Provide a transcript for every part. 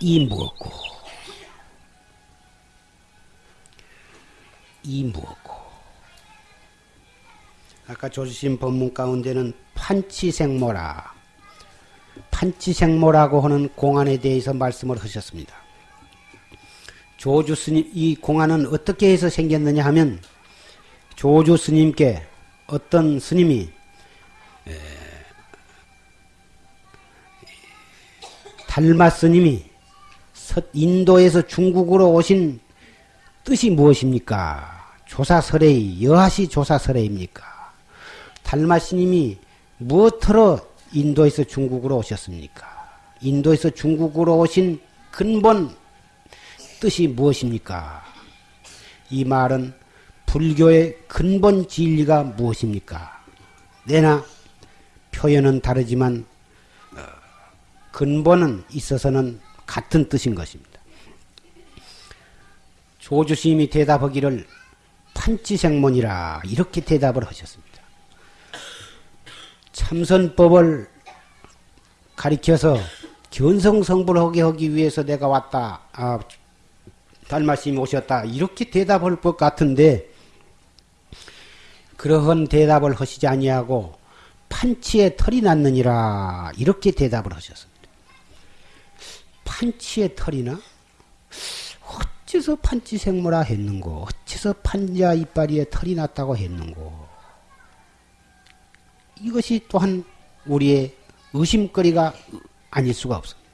이 무엇고? 이 무엇고? 아까 조주신 법문 가운데는 판치생모라 판치생모라고 하는 공안에 대해서 말씀을 하셨습니다. 조주 스님 이 공안은 어떻게 해서 생겼느냐 하면 조주 스님께 어떤 스님이 달마 스님이 인도에서 중국으로 오신 뜻이 무엇입니까? 조사설의 여하시 조사설의입니까? 달마 스님이 무엇으로 인도에서 중국으로 오셨습니까? 인도에서 중국으로 오신 근본 뜻이 무엇입니까? 이 말은 불교의 근본 진리가 무엇입니까? 내나 표현은 다르지만 어, 근본은 있어서는 같은 뜻인 것입니다. 조주심이 대답하기를 판치생문이라 이렇게 대답을 하셨습니다. 참선법을 가리켜서 견성성불하게 하기 위해서 내가 왔다. 아, 달마심이 오셨다. 이렇게 대답할 것 같은데 그러한 대답을 하시지 아니하고 판치에 털이 났느니라 이렇게 대답을 하셨습니다. 판치에 털이나 어째서 판치생모라 했는고 어째서 판자 이빨이에 털이 났다고 했는고 이것이 또한 우리의 의심거리가 아닐 수가 없습니다.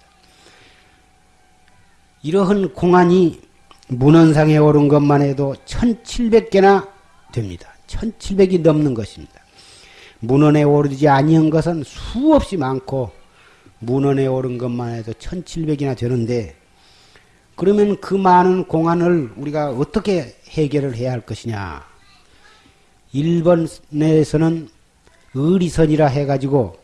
이러한 공안이 문헌상에 오른 것만 해도 1700개나 됩니다. 1700이 넘는 것입니다. 문헌에 오르지 아니한 것은 수없이 많고 문헌에 오른 것만 해도 1700이나 되는데 그러면 그 많은 공안을 우리가 어떻게 해결을 해야 할 것이냐. 일본에서는 의리선이라 해가지고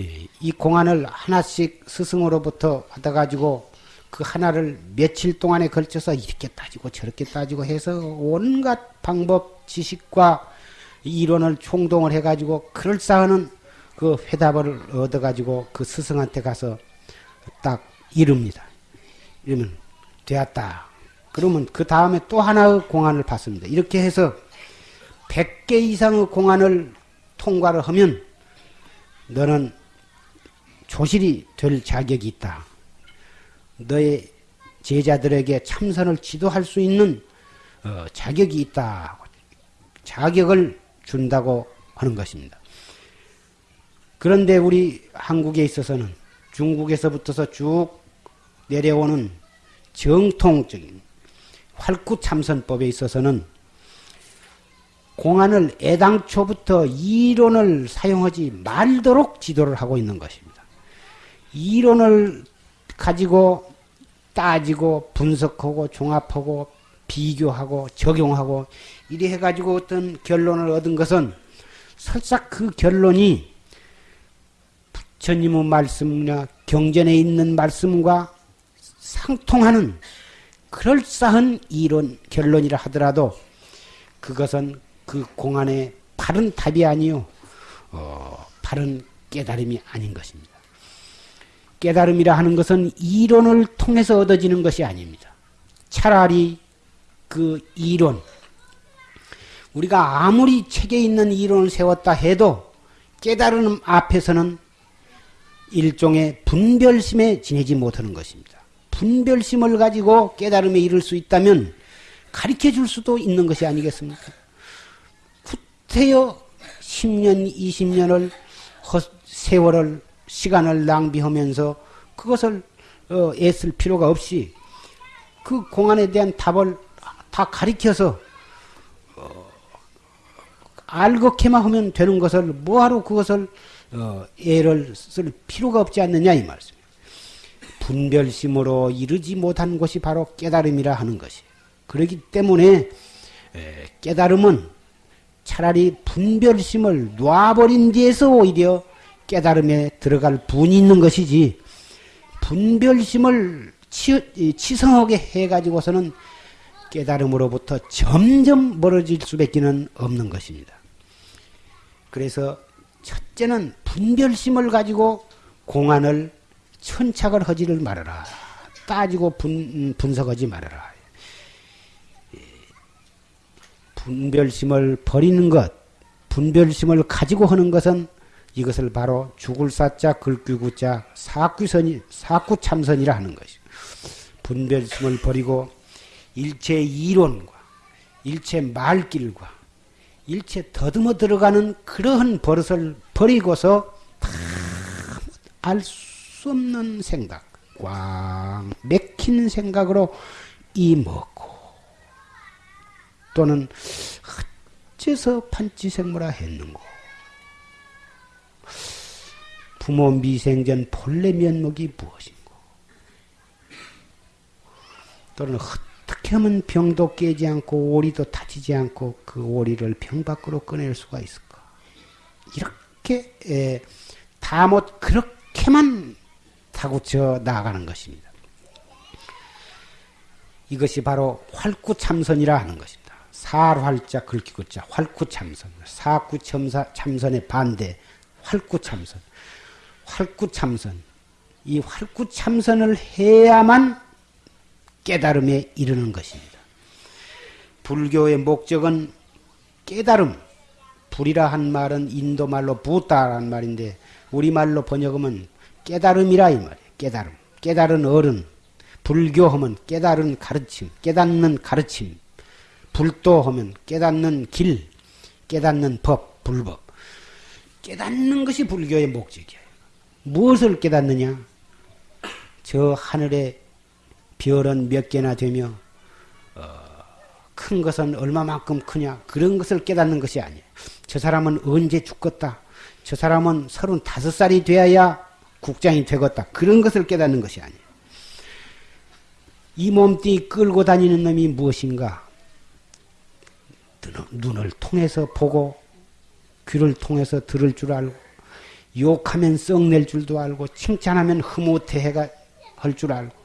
예, 이 공안을 하나씩 스승으로부터 받아가지고 그 하나를 며칠 동안에 걸쳐서 이렇게 따지고 저렇게 따지고 해서 온갖 방법 지식과 이론을 총동을 해가지고 그럴싸한 그 회답을 얻어가지고 그 스승한테 가서 딱 이릅니다. 이러면 되었다. 그러면 그 다음에 또 하나의 공안을 받습니다. 이렇게 해서 100개 이상의 공안을 통과를 하면 너는 조실이 될 자격이 있다. 너의 제자들에게 참선을 지도할 수 있는 어, 자격이 있다. 자격을 준다고 하는 것입니다. 그런데 우리 한국에 있어서는 중국에서부터서 쭉 내려오는 정통적인 활구 참선법에 있어서는 공안을 애당초부터 이론을 사용하지 말도록 지도를 하고 있는 것입니다. 이론을 가지고 따지고 분석하고 종합하고 비교하고 적용하고 이래 해가지고 어떤 결론을 얻은 것은 설사 그 결론이 부처님의 말씀이나 경전에 있는 말씀과 상통하는 그럴싸한 이론 결론이라 하더라도 그것은 그 공안의 바른 답이 아니요 어, 바른 깨달음이 아닌 것입니다. 깨달음이라 하는 것은 이론을 통해서 얻어지는 것이 아닙니다. 차라리 그 이론 우리가 아무리 책에 있는 이론을 세웠다 해도 깨달음 앞에서는 일종의 분별심에 지내지 못하는 것입니다. 분별심을 가지고 깨달음에 이를 수 있다면 가르쳐 줄 수도 있는 것이 아니겠습니까? 구태여 10년, 20년을 세월을 시간을 낭비하면서 그것을 어, 애쓸 필요가 없이 그 공안에 대한 답을 다 가리켜서 어, 알곡해만 하면 되는 것을 뭐하러 그것을 어, 애를 쓸 필요가 없지 않느냐 이 말씀. 분별심으로 이르지 못한 것이 바로 깨달음이라 하는 것이. 그렇기 때문에 깨달음은 차라리 분별심을 놔버린 뒤에서 오히려 깨달음에 들어갈 분이 있는 것이지 분별심을 치, 치성하게 해가지고서는 깨달음으로부터 점점 멀어질 수밖에 없는 것입니다. 그래서 첫째는 분별심을 가지고 공안을 천착을 하지를 말아라. 따지고 분, 분석하지 말아라. 분별심을 버리는 것, 분별심을 가지고 하는 것은 이것을 바로 죽을 사자 글귀구자 사구선이 사구참선이라 하는 것이. 분별심을 버리고 일체 이론과 일체 말길과 일체 더듬어 들어가는 그러한 버릇을 버리고서 알수 없는 생각, 꽉 맥힌 생각으로 이 먹고 또는 어째서 판치생물화 했는고 부모 미생전 본래 면목이 무엇인고 또는 어떻게 하면 병도 깨지 않고 오리도 다치지 않고 그 오리를 병 밖으로 꺼낼 수가 있을까? 이렇게 다 못 그렇게만 타고쳐 나아가는 것입니다. 이것이 바로 활구참선이라 하는 것입니다. 살활자 긁기구자 활구참선 사구참선의 반대 활구참선 활구참선 이 활구참선을 해야만 깨달음에 이르는 것입니다. 불교의 목적은 깨달음, 불이라 한 말은 인도말로 부다라는 말인데 우리말로 번역하면 깨달음이라 이 말이에요. 깨달음. 깨달은 어른. 불교하면 깨달은 가르침, 깨닫는 가르침. 불도 하면 깨닫는 길, 깨닫는 법, 불법. 깨닫는 것이 불교의 목적이에요. 무엇을 깨닫느냐? 저 하늘에 별은 몇 개나 되며 어, 큰 것은 얼마만큼 크냐 그런 것을 깨닫는 것이 아니에요. 저 사람은 언제 죽겠다. 저 사람은 서른다섯 살이 되어야 국장이 되겠다. 그런 것을 깨닫는 것이 아니에요. 이 몸뚱이 끌고 다니는 놈이 무엇인가? 눈을 통해서 보고 귀를 통해서 들을 줄 알고 욕하면 썩낼 줄도 알고 칭찬하면 흐뭇해가 할 줄 알고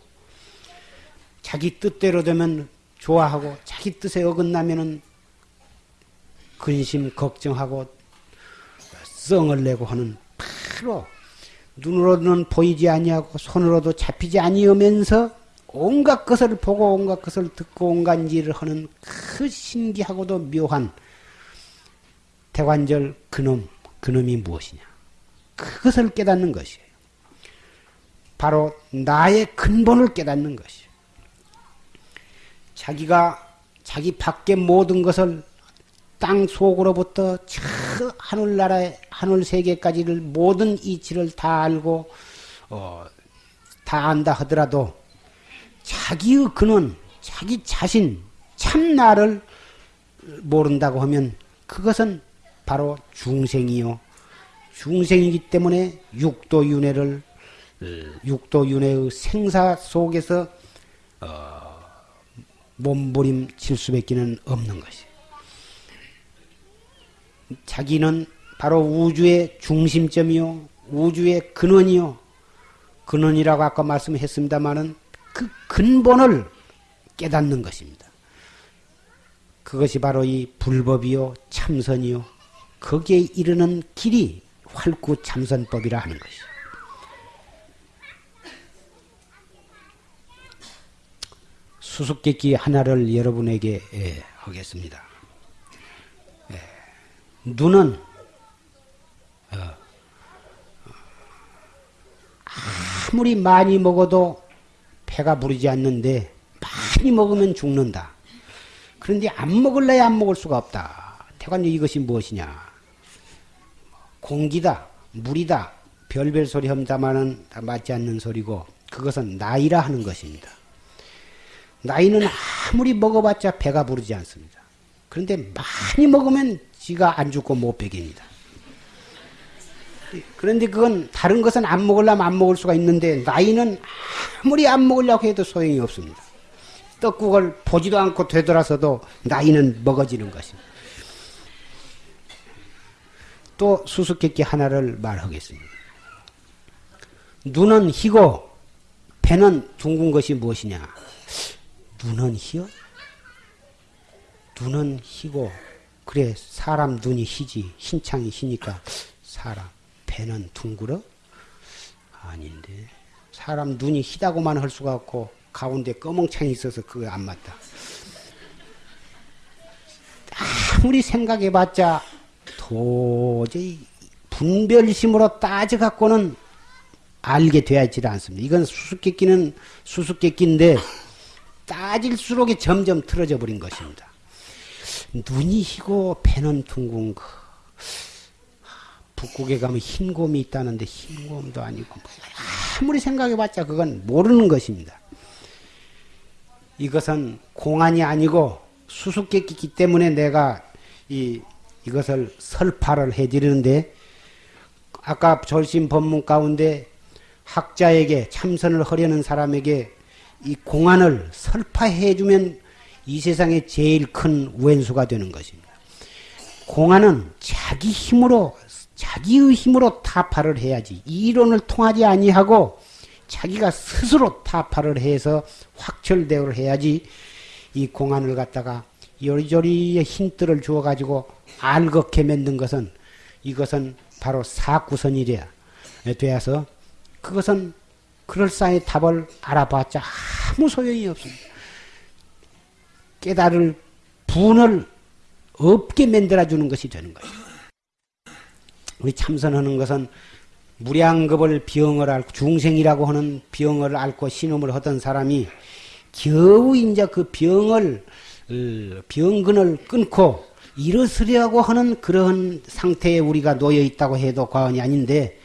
자기 뜻대로 되면 좋아하고 자기 뜻에 어긋나면은 근심 걱정하고 썽을 내고 하는 바로 눈으로는 보이지 아니하고 손으로도 잡히지 아니하면서 온갖 것을 보고 온갖 것을 듣고 온갖 일을 하는 그 신기하고도 묘한 대관절 그놈 그놈이 무엇이냐 그것을 깨닫는 것이에요. 바로 나의 근본을 깨닫는 것이에요. 자기가 자기 밖의 모든 것을 땅 속으로부터 저 하늘나라의 하늘 세계까지를 모든 이치를 다 알고 어, 다 안다 하더라도 자기의 근원, 자기 자신, 참 나를 모른다고 하면 그것은 바로 중생이요. 중생이기 때문에 육도윤회를 어, 육도윤회의 생사 속에서 어, 몸부림칠 수밖에 없는 것이. 자기는 바로 우주의 중심점이요, 우주의 근원이요. 근원이라고 아까 말씀했습니다마는 그 근본을 깨닫는 것입니다. 그것이 바로 이 불법이요, 참선이요. 거기에 이르는 길이 활구 참선법이라 하는 것이죠. 수수께끼 하나를 여러분에게 예, 하겠습니다. 예, 눈은 어, 아무리 많이 먹어도 배가 부르지 않는데 많이 먹으면 죽는다. 그런데 안 먹을래야 안 먹을 수가 없다. 태관님 이것이 무엇이냐? 공기다, 물이다, 별별 소리 다 맞지 않는 소리고 그것은 나이라 하는 것입니다. 나이는 아무리 먹어봤자 배가 부르지 않습니다. 그런데 많이 먹으면 지가 안 죽고 못 배깁니다. 그런데 그건 다른 것은 안 먹으려면 안 먹을 수가 있는데 나이는 아무리 안 먹으려고 해도 소용이 없습니다. 떡국을 보지도 않고 되돌아서도 나이는 먹어지는 것입니다. 또 수수께끼 하나를 말하겠습니다. 눈은 희고 배는 둥근 것이 무엇이냐? 눈은 희요? 눈은 희고 그래 사람 눈이 희지 흰창이 희니까 사람 배는 둥그러? 아닌데 사람 눈이 희다고만 할 수가 없고 가운데 검은창이 있어서 그거 안 맞다. 아무리 생각해봤자 도저히 분별심으로 따져갖고는 알게 되어야지 않습니다. 이건 수수께끼는 수수께끼인데 따질수록 점점 틀어져 버린 것입니다. 눈이 희고 배는 둥근 거. 북극에 가면 흰 곰이 있다는데 흰 곰도 아니고 아무리 생각해봤자 그건 모르는 것입니다. 이것은 공안이 아니고 수수께끼기 때문에 내가 이 이것을 설파를 해드리는데 아까 절심 법문 가운데 학자에게 참선을 하려는 사람에게 이 공안을 설파해주면 이 세상에 제일 큰 왼수가 되는 것입니다. 공안은 자기 힘으로 자기의 힘으로 타파를 해야지 이론을 통하지 아니하고 자기가 스스로 타파를 해서 확철대오를 해야지 이 공안을 갖다가 요리조리의 힌트를 주어 가지고 알겁게 만든 것은 이것은 바로 사구선이래야 되어서 그것은 그럴싸히 답을 알아봤자 아무 소용이 없습니다. 깨달을 분을 없게 만들어주는 것이 되는 거예요. 우리 참선하는 것은 무량겁을 병을 앓고 중생이라고 하는 병을 앓고 신음을 하던 사람이 겨우 이제 그 병을 어, 병근을 끊고 일어서려고 하는 그런 상태에 우리가 놓여 있다고 해도 과언이 아닌데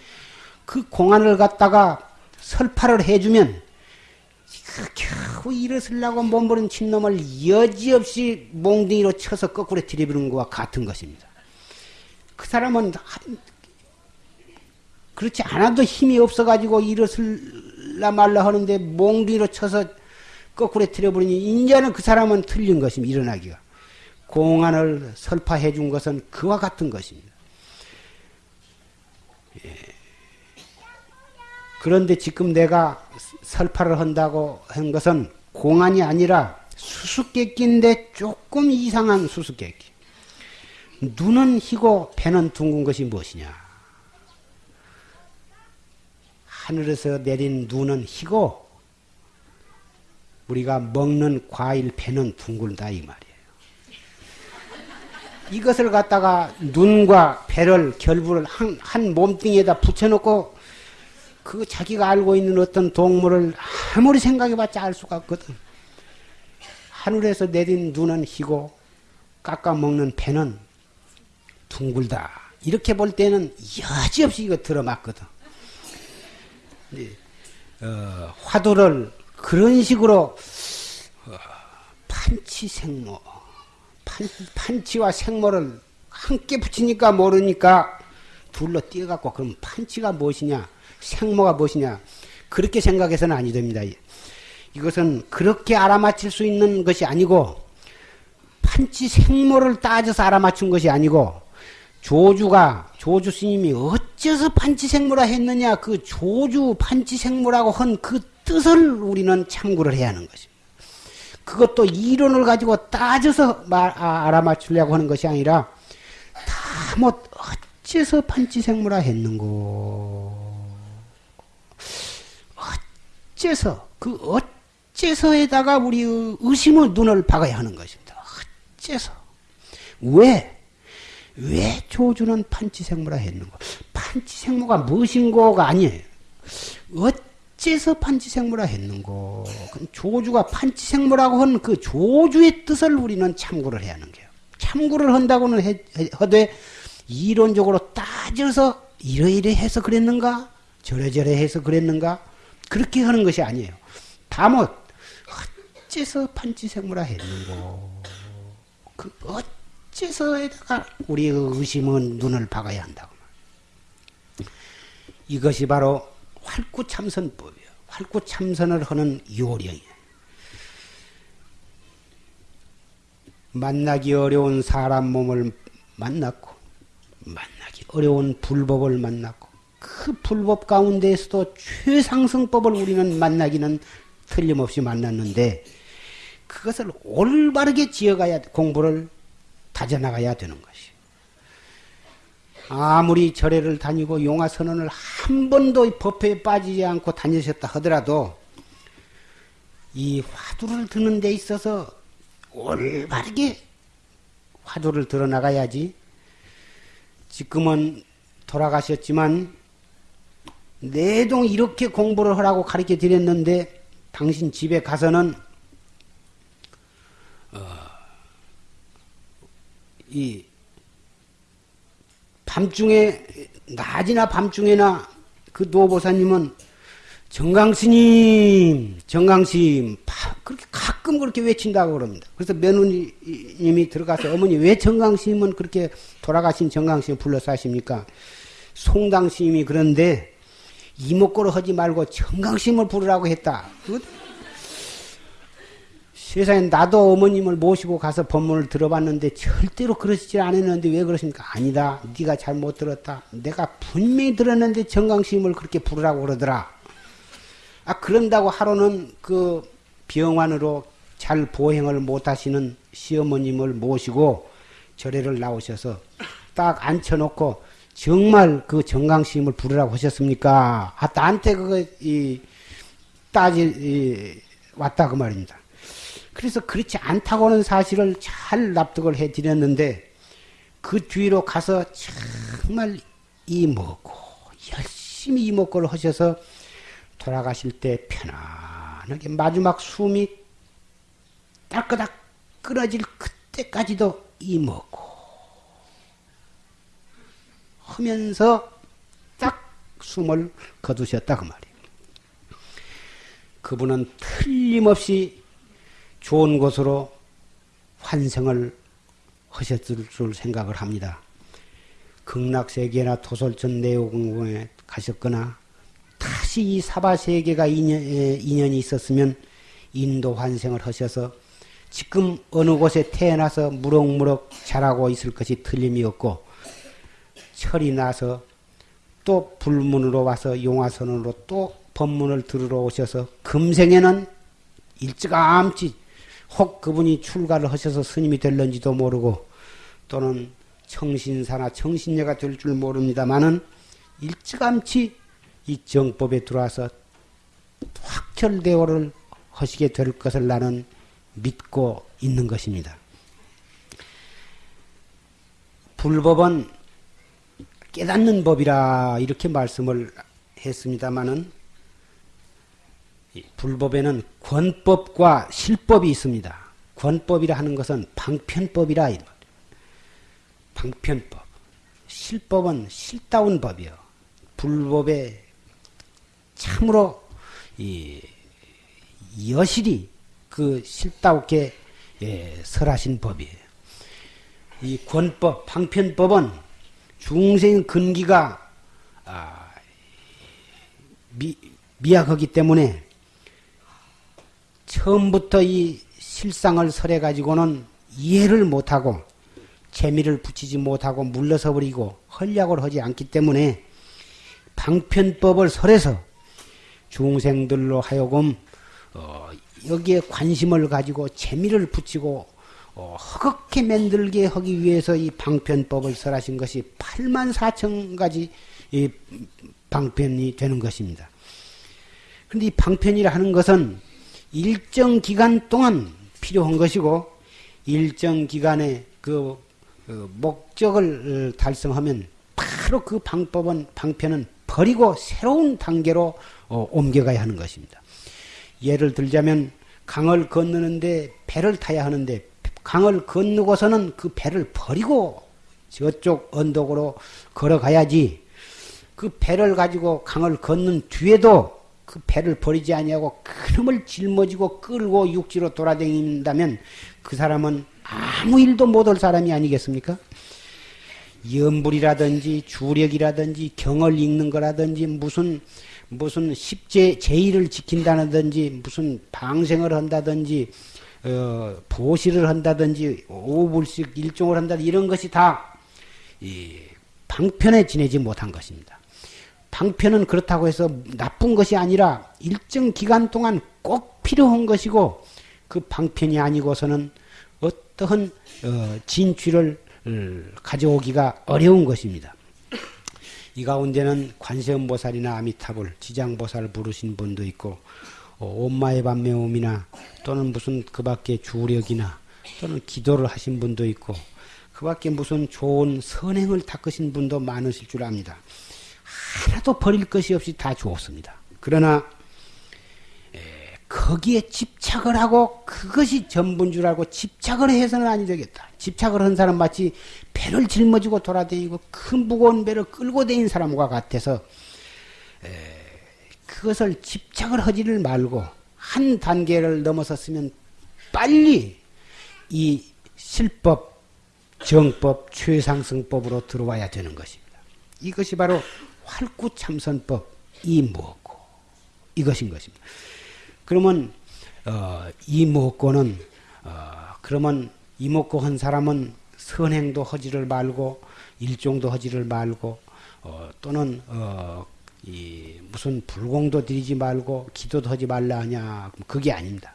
그 공안을 갖다가 설파를 해주면 그 겨우 일어서려고 몸부림 친 놈을 여지없이 몽둥이로 쳐서 거꾸로 들이부는 것과 같은 것입니다. 그 사람은 그렇지 않아도 힘이 없어가지고 일어설라 말라 하는데 몽둥이로 쳐서 거꾸로 들여버리니 이제는 그 사람은 틀린 것입니다. 일어나기가. 공안을 설파해 준 것은 그와 같은 것입니다. 예. 그런데 지금 내가 설파를 한다고 한 것은 공안이 아니라 수수께끼인데 조금 이상한 수수께끼. 눈은 희고 배는 둥근 것이 무엇이냐? 하늘에서 내린 눈은 희고 우리가 먹는 과일 배는 둥글다 이 말이에요. 이것을 갖다가 눈과 배를 결부를 한, 한 몸뚱이에다 붙여놓고 그 자기가 알고 있는 어떤 동물을 아무리 생각해봤자 알 수가 없거든. 하늘에서 내린 눈은 희고 깎아 먹는 배는 둥글다. 이렇게 볼 때는 여지없이 이거 들어맞거든. 어, 화두를 그런 식으로 어, 판치 생모 판, 판치와 생모를 함께 붙이니까 모르니까 둘러 띄어갖고 그럼 판치가 무엇이냐 생모가 무엇이냐 그렇게 생각해서는 아니 됩니다. 이것은 그렇게 알아맞힐 수 있는 것이 아니고 판치 생모를 따져서 알아맞춘 것이 아니고 조주가 조주 스님이 어째서 판치생무라 했느냐 그 조주 판치생무라고 한 그 뜻을 우리는 참고를 해야 하는 것입니다. 그것도 이론을 가지고 따져서 말, 아, 알아맞추려고 하는 것이 아니라 다뭐 어째서 판치생무라 했는고 어째서 그 어째서에다가 우리 의심의 눈을 박아야 하는 것입니다. 어째서 왜 왜 조주는 판치생모라 했는가? 판치생모가 무엇인고가 아니에요. 어째서 판치생모라 했는고? 조주가 판치생모라고 한 그 조주의 뜻을 우리는 참고를 해야 하는 거예요. 참고를 한다고는 해, 하되 이론적으로 따져서 이러이러 해서 그랬는가? 저래저래 해서 그랬는가? 그렇게 하는 것이 아니에요. 다못 어째서 판치생모라 했는고? 그 어, 어째서에다가 우리의 의심은 눈을 박아야 한다고. 이것이 바로 활구참선법이에요. 활구참선을 하는 요령이에요. 만나기 어려운 사람 몸을 만났고, 만나기 어려운 불법을 만났고, 그 불법 가운데에서도 최상승법을 우리는 만나기는 틀림없이 만났는데 그것을 올바르게 지어가야 공부를 다져나가야 되는 것이. 아무리 절에를 다니고 용화 선언을 한 번도 법회에 빠지지 않고 다니셨다 하더라도 이 화두를 드는 데 있어서 올바르게 화두를 들어나가야지. 지금은 돌아가셨지만 내동 이렇게 공부를 하라고 가르쳐 드렸는데 당신 집에 가서는 어, 이 밤중에 낮이나 밤중에나 그 노보사님은 정강스님, 정강스님, 그렇게 가끔 그렇게 외친다고 그럽니다. 그래서 며느님이 들어가서 어머니 왜 정강스님은 그렇게 돌아가신 정강스님 불러서 하십니까? 송당스님이 그런데 이목구를 하지 말고 정강스님을 부르라고 했다. 세상에 나도 어머님을 모시고 가서 법문을 들어봤는데 절대로 그러시지 않았는데 왜 그러십니까? 아니다. 네가 잘못 들었다. 내가 분명히 들었는데 정강스님을 그렇게 부르라고 그러더라. 아 그런다고 하루는 그 병환으로 잘 보행을 못하시는 시어머님을 모시고 절에를 나오셔서 딱 앉혀놓고 정말 그 정강스님을 부르라고 하셨습니까? 아 나한테 그거 이 따지 이, 왔다 그 말입니다. 그래서 그렇지 않다고는 사실을 잘 납득을 해 드렸는데 그 뒤로 가서 정말 이먹고 열심히 이먹고를 하셔서 돌아가실 때 편안하게 마지막 숨이 딸끄닥 끊어질 그때까지도 이먹고 하면서 딱 숨을 거두셨다 그 말이에요. 그분은 틀림없이 좋은 곳으로 환생을 하셨을 줄 생각을 합니다. 극락세계나 도솔천 내오공궁에 가셨거나 다시 이 사바세계가 인연, 인연이 있었으면 인도 환생을 하셔서 지금 어느 곳에 태어나서 무럭무럭 자라고 있을 것이 틀림이 없고 철이 나서 또 불문으로 와서 용화선으로 또 법문을 들으러 오셔서 금생에는 일찌감치 혹 그분이 출가를 하셔서 스님이 될런지도 모르고 또는 청신사나 청신녀가 될 줄 모릅니다만은 일찌감치 이 정법에 들어와서 확철대오를 하시게 될 것을 나는 믿고 있는 것입니다. 불법은 깨닫는 법이라 이렇게 말씀을 했습니다마는 불법에는 권법과 실법이 있습니다. 권법이라 하는 것은 방편법이라 방편법. 실법은 실다운 법이요. 불법에 참으로 이 여실히 그 실다우게 예, 설하신 법이에요. 이 권법, 방편법은 중생 근기가 아, 미, 미약하기 때문에 처음부터 이 실상을 설해 가지고는 이해를 못하고 재미를 붙이지 못하고 물러서 버리고 헐약을 하지 않기 때문에 방편법을 설해서 중생들로 하여금 어, 여기에 관심을 가지고 재미를 붙이고 어, 허겁게 만들게 하기 위해서 이 방편법을 설하신 것이 8만 4천 가지 이 방편이 되는 것입니다. 그런데 이 방편이라 하는 것은 일정 기간 동안 필요한 것이고 일정 기간에 그, 그 목적을 달성하면 바로 그 방법은 방편은 버리고 새로운 단계로 어, 옮겨가야 하는 것입니다. 예를 들자면 강을 건너는데 배를 타야 하는데 강을 건너고서는 그 배를 버리고 저쪽 언덕으로 걸어가야지 그 배를 가지고 강을 건넌 뒤에도 그 배를 버리지 아니하고 그놈을 짊어지고 끌고 육지로 돌아다닌다면 그 사람은 아무 일도 못할 사람이 아니겠습니까? 염불이라든지 주력이라든지 경을 읽는 거라든지 무슨 무슨 십제 제의를 지킨다든지 무슨 방생을 한다든지 어, 보시를 한다든지 오불식 일종을 한다 이런 것이 다 이, 방편에 지내지 못한 것입니다. 방편은 그렇다고 해서 나쁜 것이 아니라 일정 기간 동안 꼭 필요한 것이고 그 방편이 아니고서는 어떠한 어, 진취를 어, 가져오기가 어려운 것입니다. 이 가운데는 관세음보살이나 아미타불, 지장보살 부르신 분도 있고 어, 온마의 반매음이나 또는 무슨 그 밖에 주력이나 또는 기도를 하신 분도 있고 그 밖에 무슨 좋은 선행을 닦으신 분도 많으실 줄 압니다. 하나도 버릴 것이 없이 다 좋습니다. 그러나 에, 거기에 집착을 하고 그것이 전부인 줄 알고 집착을 해서는 아니 되겠다. 집착을 한 사람 마치 배를 짊어지고 돌아다니고 큰 무거운 배를 끌고 다니는 사람과 같아서 에, 그것을 집착을 하지를 말고 한 단계를 넘어섰으면 빨리 이 실법, 정법, 최상승법으로 들어와야 되는 것입니다. 이것이 바로 활구참선법이 무엇고 이것인 것입니다. 그러면 어, 이 무엇고는 어, 그러면 이목고 한 사람은 선행도 하지를 말고 일종도 하지를 말고 어, 또는 어, 이 무슨 불공도 드리지 말고 기도도 하지 말라 하냐 그게 아닙니다.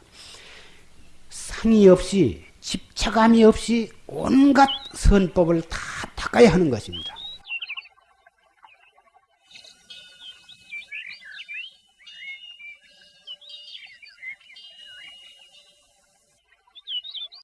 상의 없이 집착함이 없이 온갖 선법을 다 닦아야 하는 것입니다.